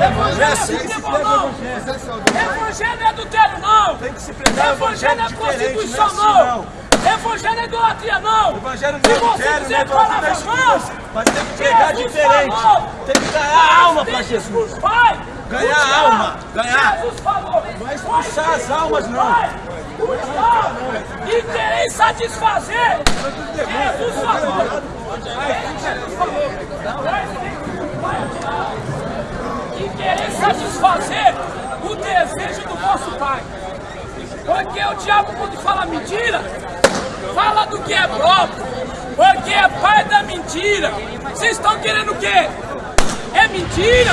Evangelho é não. Evangelho é adultério não. Tem que se pregar Evangelho é diferente, não é prostituição assim, não. Evangelho é idolatria não. Evangelho não é adultério, não é falar das não, Mas tem que pregar diferente. Tem que ganhar alma para Jesus. Pai, Ganhar buscar. alma, ganhar. Jesus falou. Não é expulsar as almas, não. E querer satisfazer. Jesus falou. Jesus falou. E querer satisfazer o desejo do vosso Pai. Porque o diabo, quando fala mentira, fala do que é próprio. Porque é pai da mentira. Vocês estão querendo o quê? É mentira?